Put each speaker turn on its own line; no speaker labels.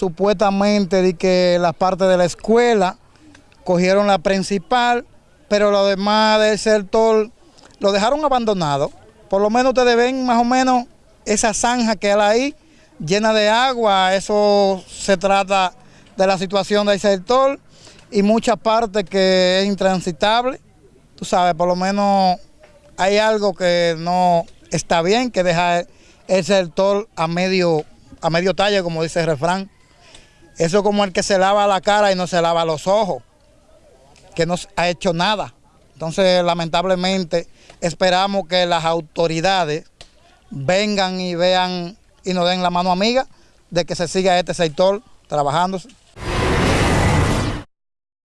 supuestamente de que la parte de la escuela cogieron la principal, pero lo demás del sector lo dejaron abandonado. Por lo menos ustedes ven más o menos esa zanja que hay ahí, llena de agua, eso se trata de la situación del sector y mucha parte que es intransitable. Tú sabes, por lo menos hay algo que no está bien, que deja el sector a medio, a medio talle, como dice el refrán. Eso es como el que se lava la cara y no se lava los ojos, que no ha hecho nada. Entonces, lamentablemente, esperamos que las autoridades vengan y vean y nos den la mano amiga de que se siga este sector trabajándose.